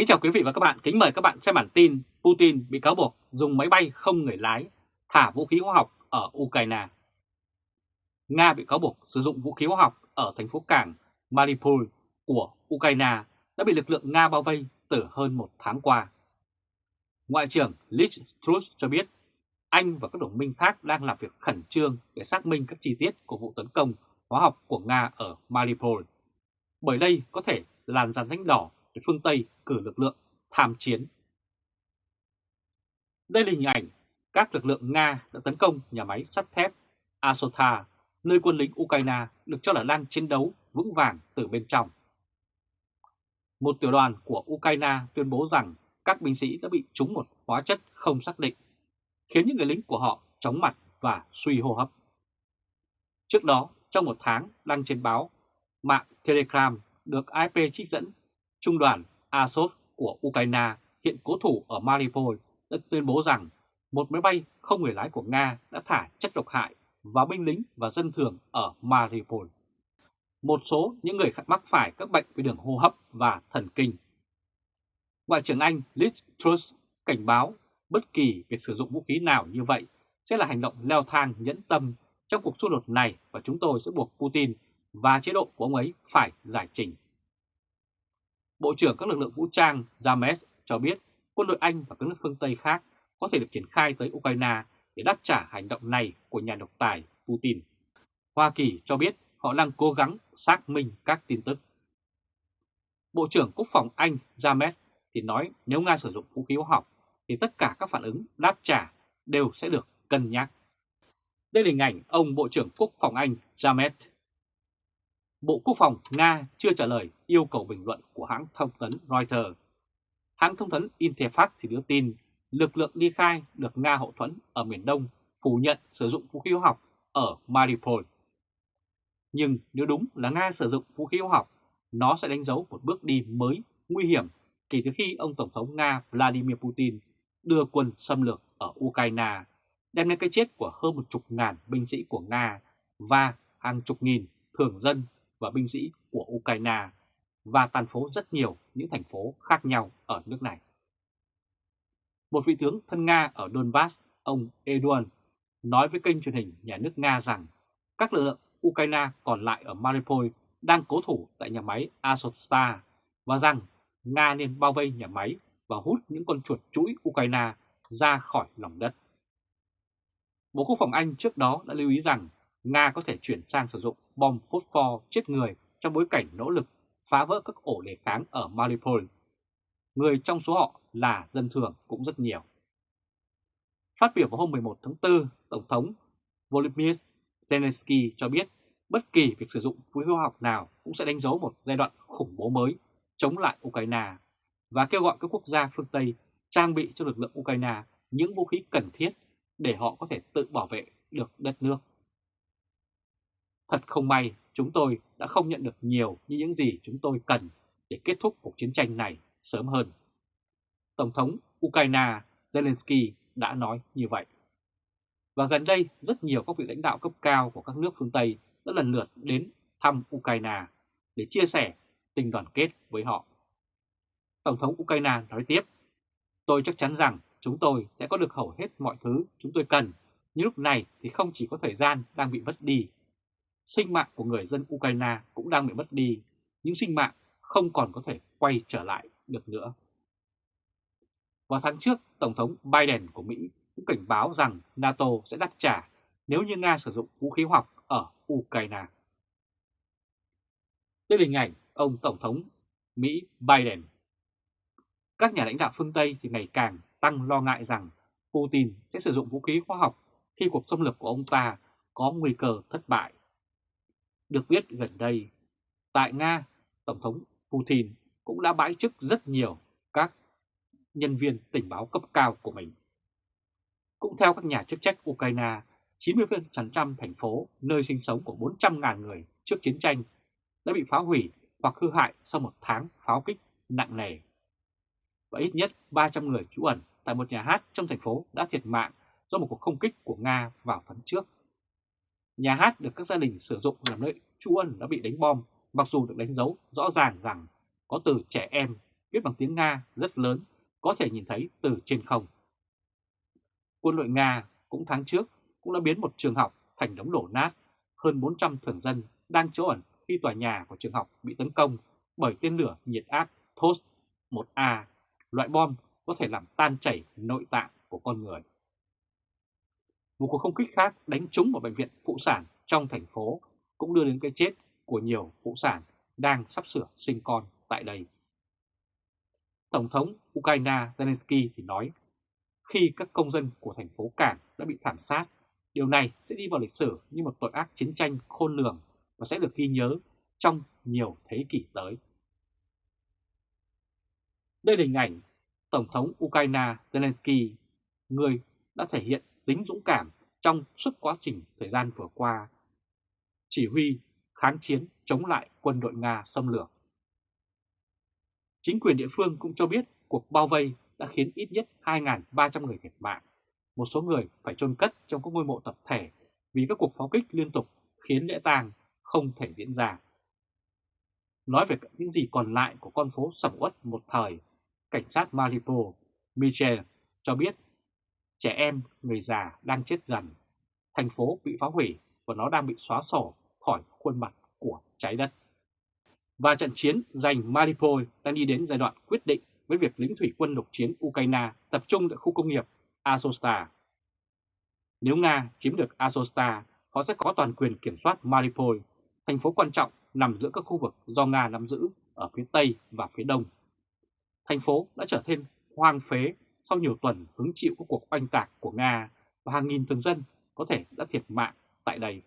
Kính chào quý vị và các bạn, kính mời các bạn xem bản tin Putin bị cáo buộc dùng máy bay không người lái thả vũ khí hóa học ở Ukraine. Nga bị cáo buộc sử dụng vũ khí hóa học ở thành phố cảng Mariupol của Ukraine đã bị lực lượng Nga bao vây từ hơn một tháng qua. Ngoại trưởng Liz Truss cho biết Anh và các đồng minh khác đang làm việc khẩn trương để xác minh các chi tiết của vụ tấn công hóa học của Nga ở Mariupol, bởi đây có thể làn rắn thánh đỏ để phương Tây cử lực lượng tham chiến. Đây là hình ảnh các lực lượng Nga đã tấn công nhà máy sắt thép Azota, nơi quân lính Ukraine được cho là đang chiến đấu vững vàng từ bên trong. Một tiểu đoàn của Ukraine tuyên bố rằng các binh sĩ đã bị trúng một hóa chất không xác định, khiến những người lính của họ chóng mặt và suy hô hấp. Trước đó, trong một tháng đăng trên báo mạng Telegram được AFP trích dẫn, Trung đoàn Azov của Ukraine hiện cố thủ ở Mariupol đã tuyên bố rằng một máy bay không người lái của Nga đã thả chất độc hại vào binh lính và dân thường ở Mariupol. Một số những người mắc phải các bệnh về đường hô hấp và thần kinh. Ngoại trưởng Anh Liz Truss cảnh báo bất kỳ việc sử dụng vũ khí nào như vậy sẽ là hành động leo thang nhẫn tâm trong cuộc xung đột này và chúng tôi sẽ buộc Putin và chế độ của ông ấy phải giải trình. Bộ trưởng các lực lượng vũ trang James cho biết quân đội Anh và các nước phương Tây khác có thể được triển khai tới Ukraine để đáp trả hành động này của nhà độc tài Putin. Hoa Kỳ cho biết họ đang cố gắng xác minh các tin tức. Bộ trưởng Quốc phòng Anh James thì nói nếu Nga sử dụng vũ khí hóa học thì tất cả các phản ứng đáp trả đều sẽ được cân nhắc. Đây là hình ảnh ông Bộ trưởng Quốc phòng Anh James. Bộ Quốc phòng Nga chưa trả lời yêu cầu bình luận của hãng thông tấn Reuters. Hãng thông tấn Interfax thì đưa tin lực lượng ly khai được Nga hậu thuẫn ở miền Đông phủ nhận sử dụng vũ khí hóa học ở Mariupol. Nhưng nếu đúng là Nga sử dụng vũ khí hóa học, nó sẽ đánh dấu một bước đi mới nguy hiểm kể từ khi ông Tổng thống Nga Vladimir Putin đưa quân xâm lược ở Ukraine, đem đến cái chết của hơn một chục ngàn binh sĩ của Nga và hàng chục nghìn thường dân và binh sĩ của Ukraine và tàn phố rất nhiều những thành phố khác nhau ở nước này. Một vị tướng thân Nga ở Donbass, ông Eduard, nói với kênh truyền hình nhà nước Nga rằng các lực lượng Ukraine còn lại ở Mariupol đang cố thủ tại nhà máy Azovstal và rằng Nga nên bao vây nhà máy và hút những con chuột chuỗi Ukraine ra khỏi lòng đất. Bộ Quốc phòng Anh trước đó đã lưu ý rằng Nga có thể chuyển sang sử dụng bom phốt pho chết người trong bối cảnh nỗ lực phá vỡ các ổ đề kháng ở Mariupol. Người trong số họ là dân thường cũng rất nhiều. Phát biểu vào hôm 11 tháng 4, Tổng thống Volodymyr Zelensky cho biết bất kỳ việc sử dụng vũ khí hóa học nào cũng sẽ đánh dấu một giai đoạn khủng bố mới chống lại Ukraine và kêu gọi các quốc gia phương Tây trang bị cho lực lượng Ukraine những vũ khí cần thiết để họ có thể tự bảo vệ được đất nước. Thật không may, chúng tôi đã không nhận được nhiều như những gì chúng tôi cần để kết thúc cuộc chiến tranh này sớm hơn. Tổng thống Ukraine Zelensky đã nói như vậy. Và gần đây, rất nhiều các vị lãnh đạo cấp cao của các nước phương Tây đã lần lượt đến thăm Ukraine để chia sẻ tình đoàn kết với họ. Tổng thống Ukraine nói tiếp, tôi chắc chắn rằng chúng tôi sẽ có được hầu hết mọi thứ chúng tôi cần, nhưng lúc này thì không chỉ có thời gian đang bị mất đi. Sinh mạng của người dân Ukraine cũng đang bị mất đi, những sinh mạng không còn có thể quay trở lại được nữa. Vào tháng trước, Tổng thống Biden của Mỹ cũng cảnh báo rằng NATO sẽ đáp trả nếu như Nga sử dụng vũ khí học ở Ukraine. Đây là hình ảnh ông Tổng thống Mỹ Biden. Các nhà lãnh đạo phương Tây thì ngày càng tăng lo ngại rằng Putin sẽ sử dụng vũ khí hóa học khi cuộc xâm lược của ông ta có nguy cơ thất bại. Được biết gần đây, tại Nga, Tổng thống Putin cũng đã bãi chức rất nhiều các nhân viên tình báo cấp cao của mình. Cũng theo các nhà chức trách Ukraine, 90% thành phố nơi sinh sống của 400.000 người trước chiến tranh đã bị phá hủy hoặc hư hại sau một tháng pháo kích nặng nề. Và ít nhất 300 người trú ẩn tại một nhà hát trong thành phố đã thiệt mạng do một cuộc không kích của Nga vào tháng trước. Nhà hát được các gia đình sử dụng làm nơi trú ẩn đã bị đánh bom, mặc dù được đánh dấu rõ ràng rằng có từ trẻ em viết bằng tiếng Nga rất lớn có thể nhìn thấy từ trên không. Quân đội Nga cũng tháng trước cũng đã biến một trường học thành đống đổ nát, hơn 400 thường dân đang trú ẩn khi tòa nhà của trường học bị tấn công bởi tên lửa nhiệt áp Thos-1A loại bom có thể làm tan chảy nội tạng của con người. Một cuộc không kích khác đánh trúng vào bệnh viện phụ sản trong thành phố cũng đưa đến cái chết của nhiều phụ sản đang sắp sửa sinh con tại đây. Tổng thống Ukraine Zelensky thì nói, khi các công dân của thành phố Cảng đã bị thảm sát, điều này sẽ đi vào lịch sử như một tội ác chiến tranh khôn lường và sẽ được ghi nhớ trong nhiều thế kỷ tới. Đây là hình ảnh Tổng thống Ukraine Zelensky, người đã thể hiện tính dũng cảm trong suốt quá trình thời gian vừa qua, chỉ huy kháng chiến chống lại quân đội Nga xâm lược. Chính quyền địa phương cũng cho biết cuộc bao vây đã khiến ít nhất 2.300 người thiệt mạng. Một số người phải chôn cất trong các ngôi mộ tập thể vì các cuộc pháo kích liên tục khiến lễ tang không thể diễn ra. Nói về những gì còn lại của con phố sầm uất một thời, cảnh sát Mariupol, Michel cho biết trẻ em, người già đang chết dần. Thành phố bị phá hủy và nó đang bị xóa sổ khỏi khuôn mặt của trái đất. Và trận chiến giành Mariupol đang đi đến giai đoạn quyết định với việc lính thủy quân lục chiến Ukraine tập trung tại khu công nghiệp Azovstal. Nếu Nga chiếm được Azovstal, họ sẽ có toàn quyền kiểm soát Mariupol, thành phố quan trọng nằm giữa các khu vực do Nga nắm giữ ở phía Tây và phía Đông. Thành phố đã trở thêm hoang phế sau nhiều tuần hứng chịu các cuộc oanh tạc của Nga và hàng nghìn thường dân có thể đã thiệt mạng tại đây.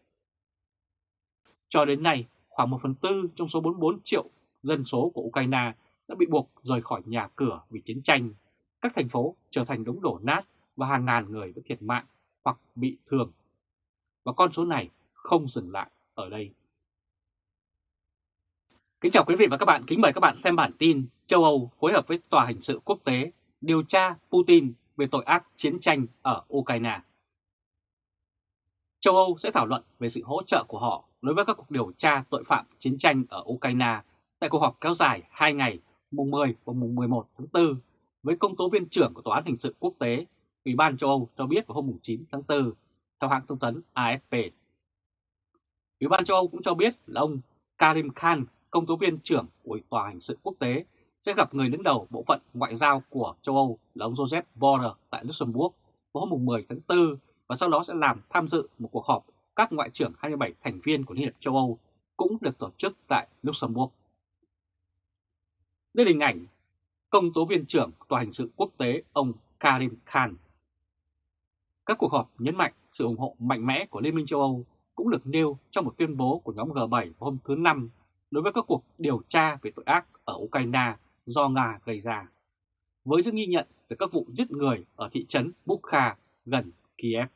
Cho đến nay, khoảng 1 phần tư trong số 44 triệu dân số của Ukraine đã bị buộc rời khỏi nhà cửa vì chiến tranh. Các thành phố trở thành đống đổ nát và hàng ngàn người đã thiệt mạng hoặc bị thương. Và con số này không dừng lại ở đây. Kính chào quý vị và các bạn, kính mời các bạn xem bản tin châu Âu phối hợp với Tòa Hình sự Quốc tế điều tra Putin về tội ác chiến tranh ở Ukraine. Châu Âu sẽ thảo luận về sự hỗ trợ của họ đối với các cuộc điều tra tội phạm chiến tranh ở Ukraine tại cuộc họp kéo dài 2 ngày mùng 10 và mùng 11 tháng 4 với công tố viên trưởng của Tòa án Hình sự Quốc tế, Ủy ban châu Âu cho biết vào hôm 9 tháng 4, theo hãng thông tấn AFP. Ủy ban châu Âu cũng cho biết là ông Karim Khan, công tố viên trưởng của Tòa Hình sự Quốc tế, sẽ gặp người đứng đầu bộ phận ngoại giao của châu Âu là ông Joseph Borrell tại Luxembourg vào hôm 10 tháng 4 và sau đó sẽ làm tham dự một cuộc họp các ngoại trưởng 27 thành viên của Liên hiệp châu Âu cũng được tổ chức tại Luxembourg. Đây là hình ảnh công tố viên trưởng Tòa hình sự quốc tế ông Karim Khan. Các cuộc họp nhấn mạnh sự ủng hộ mạnh mẽ của Liên minh châu Âu cũng được nêu trong một tuyên bố của nhóm G7 hôm thứ Năm đối với các cuộc điều tra về tội ác ở Ukraine do Nga gây ra, với sự nghi nhận về các vụ giết người ở thị trấn Bukha gần Kiev.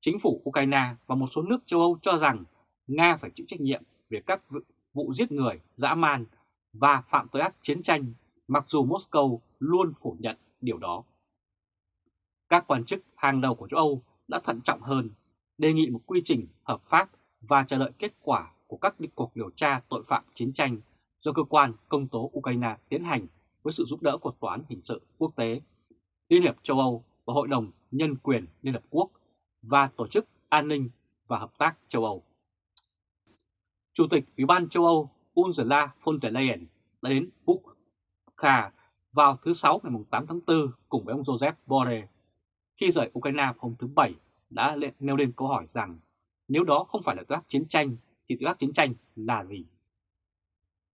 Chính phủ Ukraine và một số nước châu Âu cho rằng Nga phải chịu trách nhiệm về các vụ giết người, dã man và phạm tội ác chiến tranh, mặc dù Moscow luôn phủ nhận điều đó. Các quan chức hàng đầu của châu Âu đã thận trọng hơn, đề nghị một quy trình hợp pháp và chờ đợi kết quả của các cuộc điều tra tội phạm chiến tranh do cơ quan công tố Ukraine tiến hành với sự giúp đỡ của Tòa án Hình sự Quốc tế, Liên hiệp châu Âu và Hội đồng Nhân quyền Liên Hợp Quốc và Tổ chức An ninh và Hợp tác châu Âu. Chủ tịch Ủy ban châu Âu Ursula von der Leyen đã đến Bukha vào thứ Sáu ngày 8 tháng 4 cùng với ông Joseph Borrell. Khi rời Ukraine hôm thứ Bảy đã nêu lên câu hỏi rằng nếu đó không phải là tội ác chiến tranh thì tội ác chiến tranh là gì?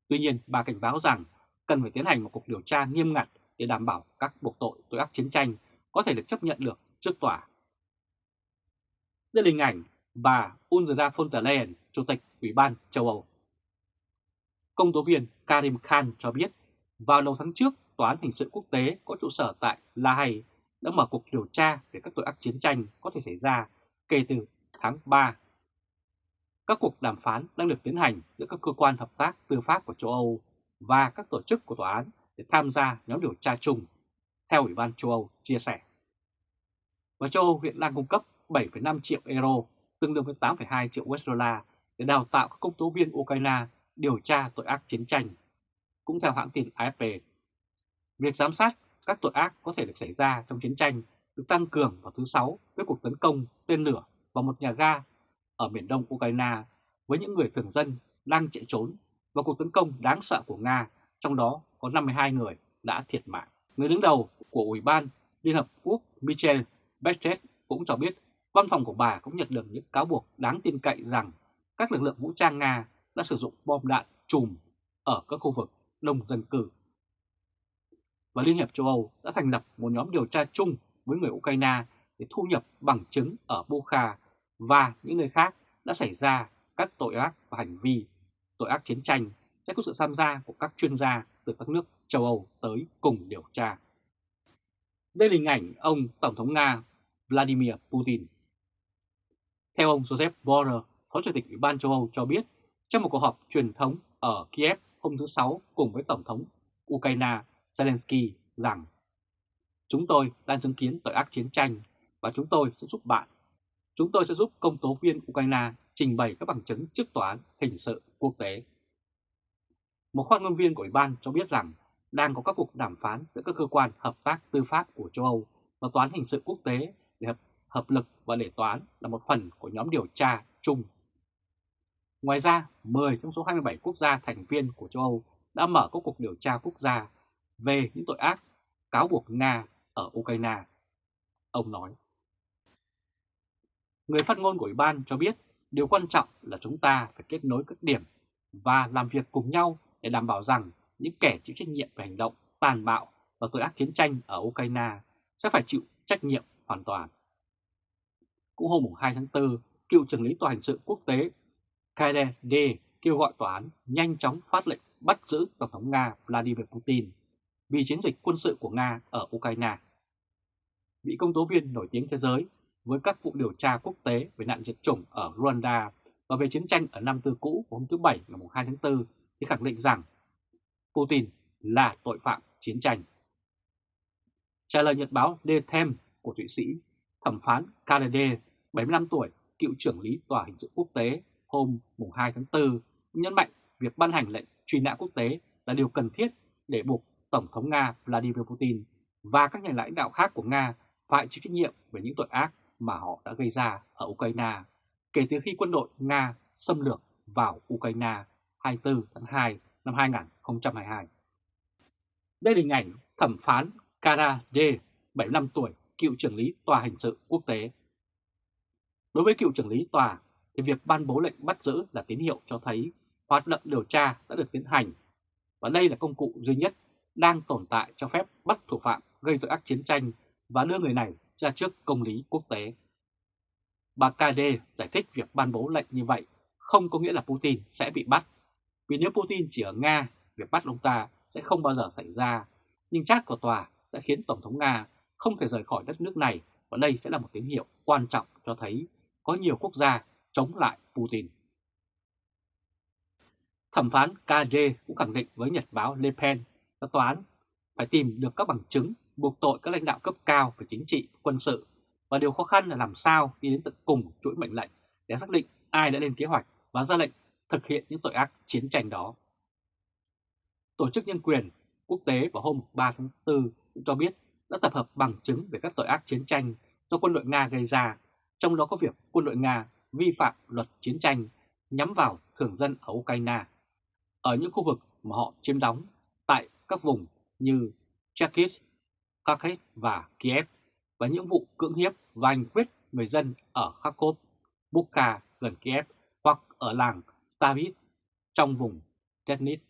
Tuy nhiên, bà cảnh báo rằng cần phải tiến hành một cuộc điều tra nghiêm ngặt để đảm bảo các buộc tội tội ác chiến tranh có thể được chấp nhận được trước tòa. Đây là hình ảnh bà Ursula von der Leyen, Chủ tịch Ủy ban châu Âu. Công tố viên Karim Khan cho biết, vào đầu tháng trước, Tòa án Hình sự Quốc tế có trụ sở tại La Hay đã mở cuộc điều tra về các tội ác chiến tranh có thể xảy ra kể từ tháng 3 các cuộc đàm phán đang được tiến hành giữa các cơ quan hợp tác tư pháp của châu Âu và các tổ chức của tòa án để tham gia nhóm điều tra chung, theo Ủy ban châu Âu chia sẻ. Và châu Âu hiện đang cung cấp 7,5 triệu euro, tương đương với 8,2 triệu USD để đào tạo các công tố viên Ukraine điều tra tội ác chiến tranh. cũng theo hãng tin AFP. Việc giám sát các tội ác có thể được xảy ra trong chiến tranh được tăng cường vào thứ Sáu với cuộc tấn công tên lửa vào một nhà ga ở miền đông Ukraine với những người thường dân đang chạy trốn và cuộc tấn công đáng sợ của Nga, trong đó có 52 người đã thiệt mạng. Người đứng đầu của Ủy ban Liên Hợp Quốc Michel Bachelet cũng cho biết văn phòng của bà cũng nhận được những cáo buộc đáng tin cậy rằng các lực lượng vũ trang Nga đã sử dụng bom đạn chùm ở các khu vực đông dân cư. Và Liên hiệp châu Âu đã thành lập một nhóm điều tra chung với người Ukraine để thu nhập bằng chứng ở Bukha và những nơi khác đã xảy ra các tội ác và hành vi tội ác chiến tranh sẽ có sự tham gia của các chuyên gia từ các nước châu Âu tới cùng điều tra. Đây là hình ảnh ông Tổng thống Nga Vladimir Putin. Theo ông Joseph Borrell, Phó Chủ tịch Ủy ban châu Âu cho biết trong một cuộc họp truyền thống ở Kiev hôm thứ Sáu cùng với Tổng thống Ukraine Zelensky rằng Chúng tôi đang chứng kiến tội ác chiến tranh và chúng tôi sẽ giúp bạn. Chúng tôi sẽ giúp công tố viên Ukraine trình bày các bằng chứng trước tòa án hình sự quốc tế. Một phát ngôn viên của Ủy ban cho biết rằng đang có các cuộc đàm phán giữa các cơ quan hợp tác tư pháp của châu Âu và tòa án hình sự quốc tế để hợp, hợp lực và để tòa án là một phần của nhóm điều tra chung. Ngoài ra, 10 trong số 27 quốc gia thành viên của châu Âu đã mở các cuộc điều tra quốc gia về những tội ác cáo buộc Nga ở Ukraine. Ông nói. Người phát ngôn của Ủy ban cho biết điều quan trọng là chúng ta phải kết nối các điểm và làm việc cùng nhau để đảm bảo rằng những kẻ chịu trách nhiệm về hành động tàn bạo và tội ác chiến tranh ở Ukraine sẽ phải chịu trách nhiệm hoàn toàn. Cũng hôm 2 tháng 4, cựu trưởng lý tòa hình sự quốc tế KDD kêu gọi tòa án nhanh chóng phát lệnh bắt giữ Tổng thống Nga Vladimir Putin vì chiến dịch quân sự của Nga ở Ukraine. Vị công tố viên nổi tiếng thế giới với các vụ điều tra quốc tế về nạn diệt chủng ở Rwanda và về chiến tranh ở Nam Tư cũ hôm thứ Bảy ngày 2 tháng 4 thì khẳng định rằng Putin là tội phạm chiến tranh. Trả lời nhật báo The Times của Thụy Sĩ, thẩm phán Kennedy, 75 tuổi, cựu trưởng lý tòa hình sự quốc tế hôm 2 tháng 4 nhấn mạnh việc ban hành lệnh truy nã quốc tế là điều cần thiết để buộc Tổng thống Nga Vladimir Putin và các nhà lãnh đạo khác của Nga phải chịu trách nhiệm về những tội ác mà họ đã gây ra ở Ukraine kể từ khi quân đội Nga xâm lược vào Ukraine 24 tháng 2 năm 2022. Đây là hình ảnh thẩm phán Kara D, 75 tuổi, cựu trưởng lý tòa hình sự quốc tế. Đối với cựu trưởng lý tòa, thì việc ban bố lệnh bắt giữ là tín hiệu cho thấy hoạt động điều tra đã được tiến hành và đây là công cụ duy nhất đang tồn tại cho phép bắt thủ phạm gây tội ác chiến tranh và đưa người này ra trước công lý quốc tế. Bà KD giải thích việc ban bố lệnh như vậy không có nghĩa là Putin sẽ bị bắt, vì nếu Putin chỉ ở Nga, việc bắt ông ta sẽ không bao giờ xảy ra, nhưng chắc của tòa sẽ khiến Tổng thống Nga không thể rời khỏi đất nước này và đây sẽ là một tín hiệu quan trọng cho thấy có nhiều quốc gia chống lại Putin. Thẩm phán KD cũng khẳng định với Nhật báo Le Pen là tòa án phải tìm được các bằng chứng buộc tội các lãnh đạo cấp cao về chính trị, quân sự và điều khó khăn là làm sao đi đến tận cùng chuỗi mệnh lệnh để xác định ai đã lên kế hoạch và ra lệnh thực hiện những tội ác chiến tranh đó. Tổ chức Nhân quyền Quốc tế vào hôm 3 tháng 4 cũng cho biết đã tập hợp bằng chứng về các tội ác chiến tranh do quân đội Nga gây ra, trong đó có việc quân đội Nga vi phạm luật chiến tranh nhắm vào thường dân ở Ukraine, ở những khu vực mà họ chiếm đóng tại các vùng như Cherkis, Kharkiv và Kiev và những vụ cưỡng hiếp và hành quyết người dân ở Kharkov, Bukha gần Kiev hoặc ở làng Stavit trong vùng Tetnit.